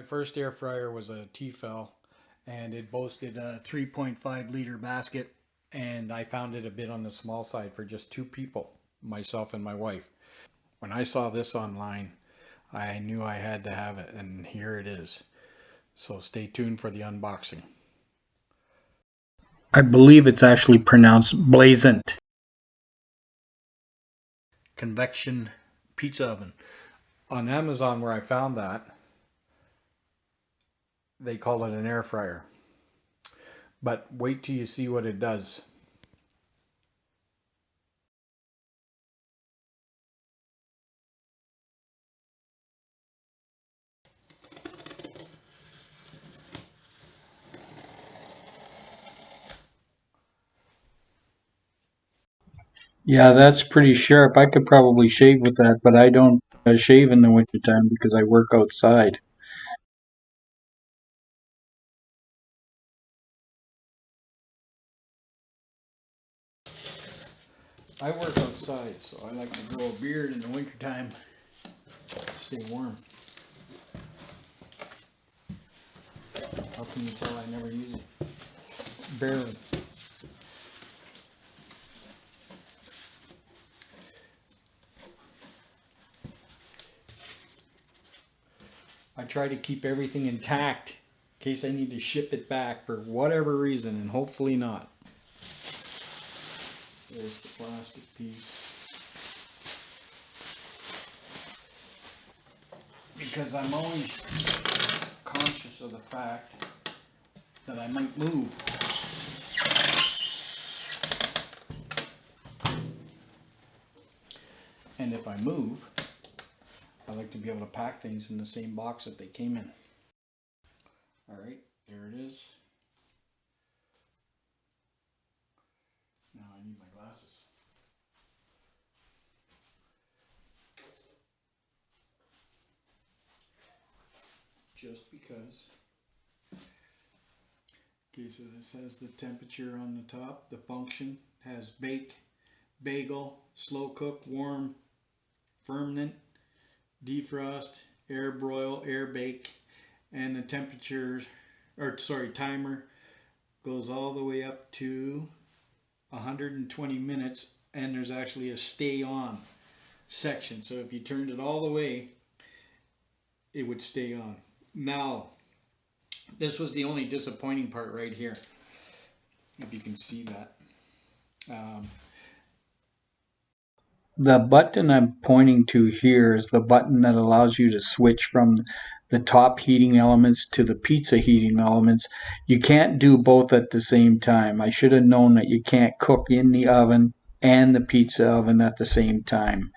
My first air fryer was a Tefal and it boasted a 3.5 liter basket and I found it a bit on the small side for just two people, myself and my wife. When I saw this online, I knew I had to have it and here it is. So stay tuned for the unboxing. I believe it's actually pronounced blazant. Convection pizza oven. On Amazon where I found that, they call it an air fryer. But wait till you see what it does. Yeah, that's pretty sharp. I could probably shave with that, but I don't uh, shave in the wintertime because I work outside. I work outside, so I like to grow a beard in the wintertime. To stay warm. How can you tell I never use it? Barely. I try to keep everything intact in case I need to ship it back for whatever reason, and hopefully not. There's the plastic piece. Because I'm always conscious of the fact that I might move. And if I move, I like to be able to pack things in the same box that they came in. Alright, there it is. Now I need my glasses. Just because. Has the temperature on the top. The function has bake, bagel, slow cook, warm, ferment, defrost, air broil, air bake, and the temperature, or sorry, timer goes all the way up to 120 minutes and there's actually a stay on section. So if you turned it all the way, it would stay on. Now, this was the only disappointing part right here. If you can see that. Um, the button I'm pointing to here is the button that allows you to switch from the top heating elements to the pizza heating elements. You can't do both at the same time. I should have known that you can't cook in the oven and the pizza oven at the same time.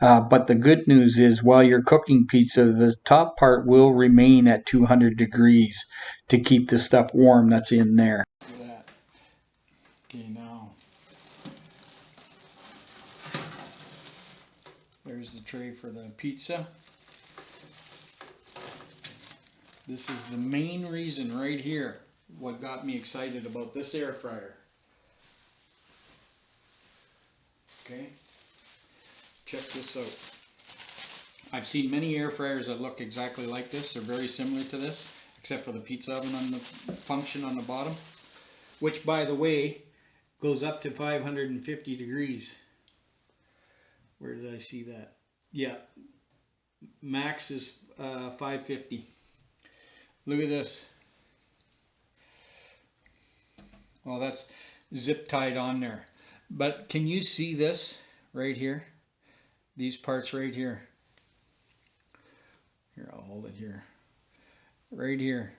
Uh, but the good news is while you're cooking pizza, the top part will remain at 200 degrees to keep the stuff warm that's in there. Okay, now there's the tray for the pizza. This is the main reason right here what got me excited about this air fryer. Okay, check this out. I've seen many air fryers that look exactly like this. They're very similar to this, except for the pizza oven on the function on the bottom, which by the way, goes up to 550 degrees. Where did I see that? Yeah, max is uh, 550. Look at this. Well, that's zip tied on there. But can you see this right here? These parts right here. Here, I'll hold it here. Right here.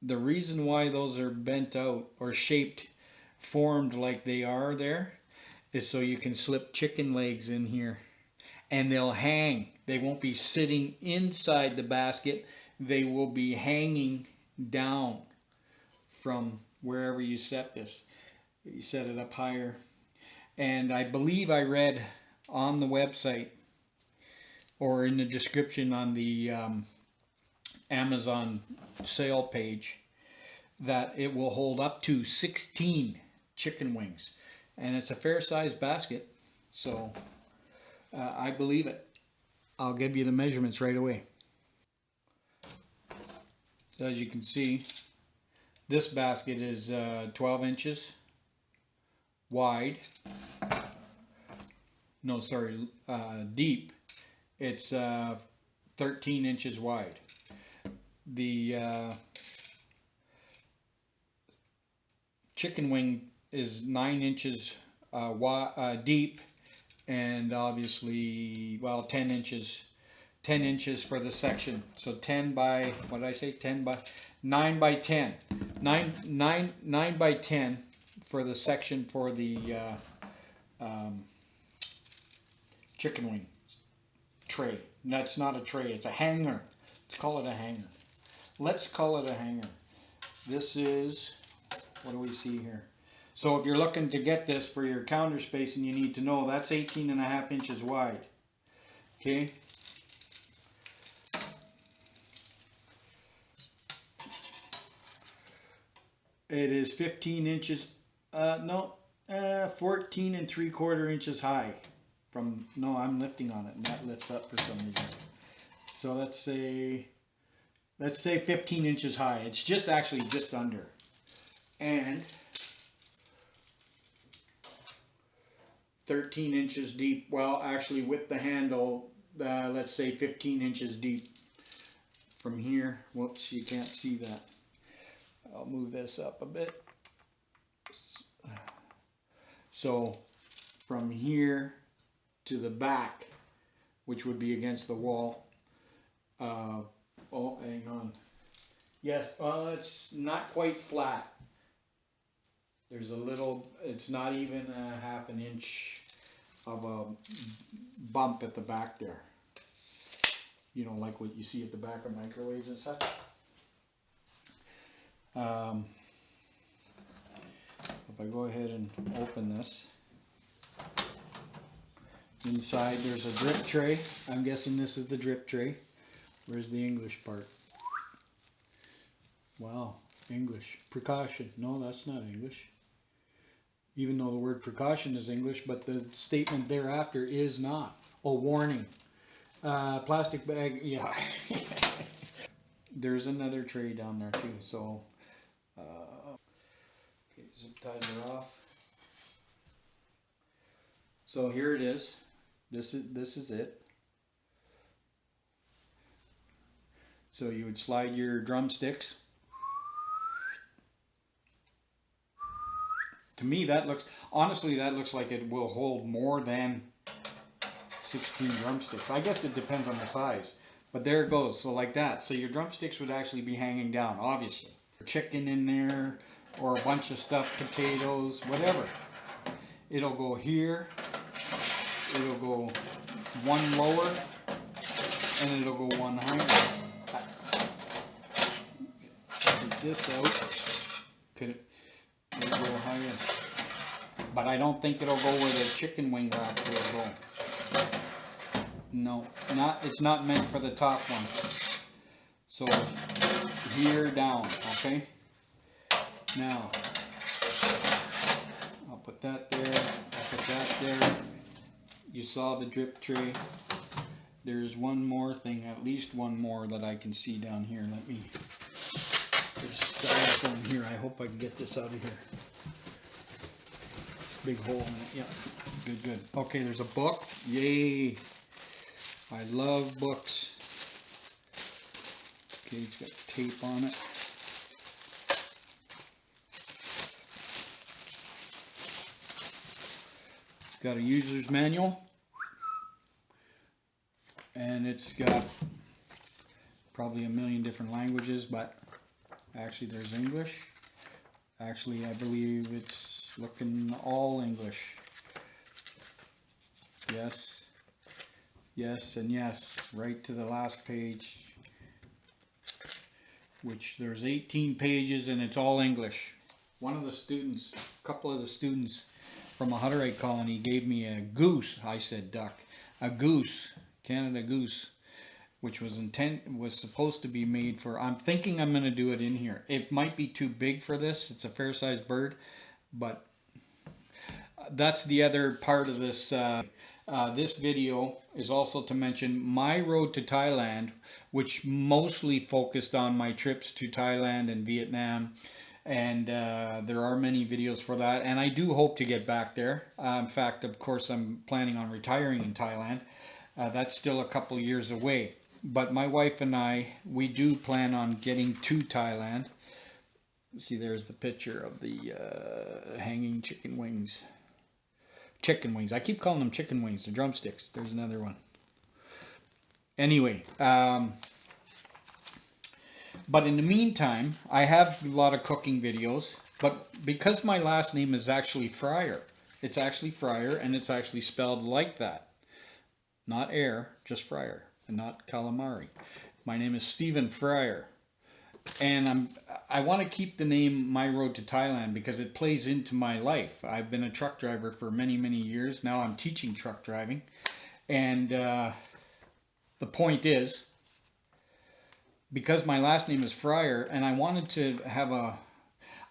The reason why those are bent out or shaped, formed like they are there, is so you can slip chicken legs in here. And they'll hang. They won't be sitting inside the basket they will be hanging down from wherever you set this. You set it up higher. And I believe I read on the website or in the description on the um, Amazon sale page that it will hold up to 16 chicken wings. And it's a fair sized basket. So uh, I believe it. I'll give you the measurements right away. So as you can see, this basket is uh, 12 inches wide. No, sorry, uh, deep. It's uh, 13 inches wide. The uh, chicken wing is 9 inches uh, wi- uh, deep and obviously, well, 10 inches 10 inches for the section. So 10 by, what did I say? 10 by, 9 by 10. 9, 9, 9 by 10 for the section for the uh, um, chicken wing tray. That's not a tray, it's a hanger. Let's call it a hanger. Let's call it a hanger. This is, what do we see here? So if you're looking to get this for your counter space and you need to know, that's 18 and a half inches wide. Okay, It is 15 inches, uh, no, uh, 14 and three quarter inches high. From, no, I'm lifting on it and that lifts up for some reason. So let's say, let's say 15 inches high. It's just actually just under. And 13 inches deep. Well, actually with the handle, uh, let's say 15 inches deep from here. Whoops, you can't see that. I'll move this up a bit. So from here to the back, which would be against the wall. Uh, oh, hang on. Yes, well, it's not quite flat. There's a little, it's not even a half an inch of a bump at the back there. You know, like what you see at the back of microwaves and such. Um, if I go ahead and open this, inside there's a drip tray. I'm guessing this is the drip tray. Where's the English part? Wow, English. Precaution. No, that's not English. Even though the word precaution is English, but the statement thereafter is not. A warning. Uh, plastic bag, yeah. There's another tray down there too, so uh, okay, zip ties are off. So here it is. This is this is it. So you would slide your drumsticks. To me, that looks honestly that looks like it will hold more than 16 drumsticks. I guess it depends on the size. But there it goes. So like that. So your drumsticks would actually be hanging down, obviously chicken in there or a bunch of stuffed potatoes, whatever. It'll go here, it'll go one lower, and it'll go one higher. Take this out, could it, it'll go higher. But I don't think it'll go where the chicken wing rack will go. No, not, it's not meant for the top one. So here down, okay? Now, I'll put that there, I'll put that there. You saw the drip tray. There's one more thing, at least one more that I can see down here. Let me styrofoam here. I hope I can get this out of here. Big hole in it, yeah. Good, good. Okay, there's a book. Yay! I love books. Okay, it's got tape on it. It's got a user's manual. And it's got probably a million different languages, but actually there's English. Actually, I believe it's looking all English. Yes, yes, and yes, right to the last page which there's 18 pages and it's all English. One of the students, a couple of the students from a Hutterite colony gave me a goose, I said duck, a goose, Canada goose, which was intent was supposed to be made for, I'm thinking I'm going to do it in here. It might be too big for this, it's a fair sized bird, but that's the other part of this uh, uh, this video is also to mention my road to Thailand, which mostly focused on my trips to Thailand and Vietnam. And uh, there are many videos for that. And I do hope to get back there. Uh, in fact, of course, I'm planning on retiring in Thailand. Uh, that's still a couple years away. But my wife and I, we do plan on getting to Thailand. See, there's the picture of the uh, hanging chicken wings chicken wings. I keep calling them chicken wings, the drumsticks. There's another one. Anyway, um, but in the meantime, I have a lot of cooking videos, but because my last name is actually Fryer, it's actually Fryer and it's actually spelled like that. Not air, just Fryer, and not calamari. My name is Stephen Fryer and I'm I want to keep the name My Road to Thailand because it plays into my life. I've been a truck driver for many many years now. I'm teaching truck driving, and uh, the point is because my last name is Fryer, and I wanted to have a.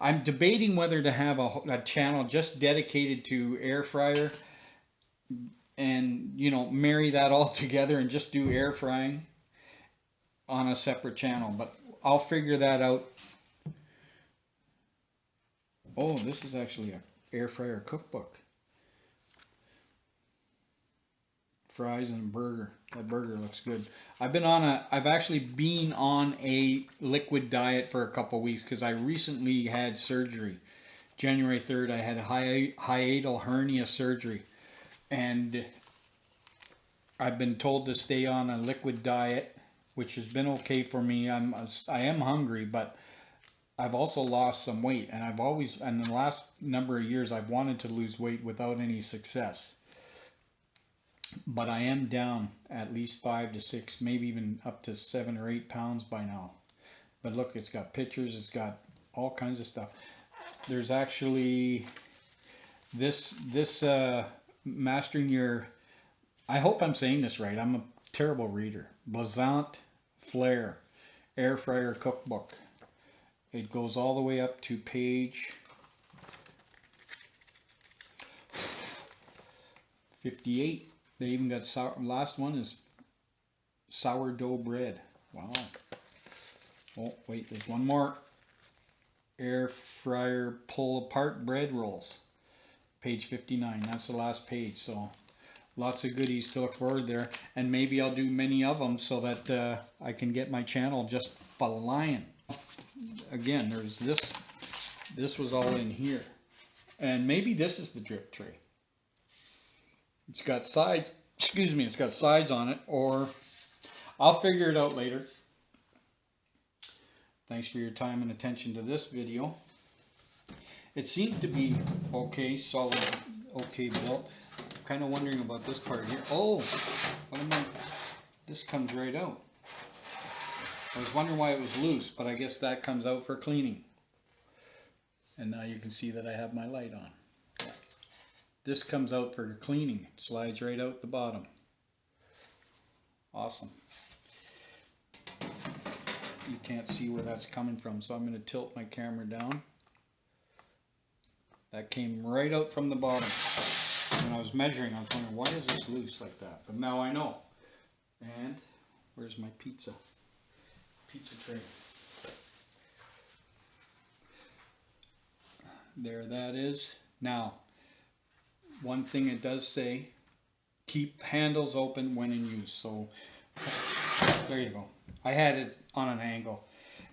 I'm debating whether to have a, a channel just dedicated to air fryer and you know marry that all together and just do air frying on a separate channel but I'll figure that out. Oh, this is actually a air fryer cookbook. Fries and burger. That burger looks good. I've been on a I've actually been on a liquid diet for a couple weeks because I recently had surgery. January 3rd I had a hiatal hernia surgery and I've been told to stay on a liquid diet which has been okay for me. I'm I am hungry, but I've also lost some weight, and I've always in the last number of years I've wanted to lose weight without any success. But I am down at least five to six, maybe even up to seven or eight pounds by now. But look, it's got pictures, it's got all kinds of stuff. There's actually this this uh, mastering your. I hope I'm saying this right. I'm a terrible reader. Blazant Flair air fryer cookbook. It goes all the way up to page 58. They even got sour, last one is sourdough bread. Wow. Oh, wait, there's one more. Air fryer pull apart bread rolls. Page 59. That's the last page. So lots of goodies to look forward there. And maybe I'll do many of them so that uh, I can get my channel just flying. Again there's this this was all in here. And maybe this is the drip tray. It's got sides excuse me it's got sides on it or I'll figure it out later. Thanks for your time and attention to this video it seems to be okay solid okay built kind of wondering about this part here. Oh, what am I? This comes right out. I was wondering why it was loose, but I guess that comes out for cleaning. And now you can see that I have my light on. This comes out for cleaning. It slides right out the bottom. Awesome. You can't see where that's coming from, so I'm going to tilt my camera down. That came right out from the bottom when I was measuring, I was wondering, why is this loose like that? But now I know. And where's my pizza? Pizza tray. There that is. Now, one thing it does say, keep handles open when in use. So, there you go. I had it on an angle.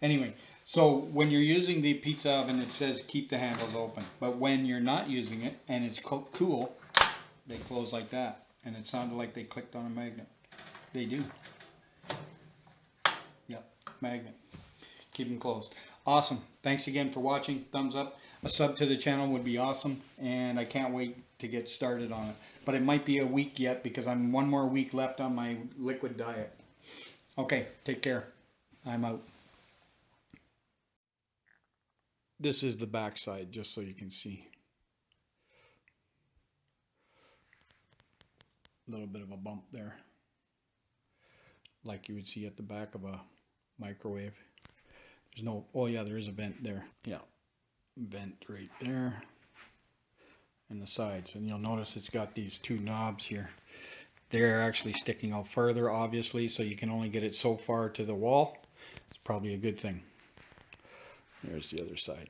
Anyway, so when you're using the pizza oven, it says keep the handles open. But when you're not using it and it's cool, they close like that. And it sounded like they clicked on a magnet. They do. Yep, magnet. Keep them closed. Awesome. Thanks again for watching. Thumbs up. A sub to the channel would be awesome. And I can't wait to get started on it. But it might be a week yet because I'm one more week left on my liquid diet. Okay, take care. I'm out. This is the backside, just so you can see. A little bit of a bump there like you would see at the back of a microwave there's no oh yeah there is a vent there yeah vent right there and the sides. And you'll notice it's got these two knobs here. They're actually sticking out further, obviously, so you can only get it so far to the wall. It's probably a good thing. There's the other side.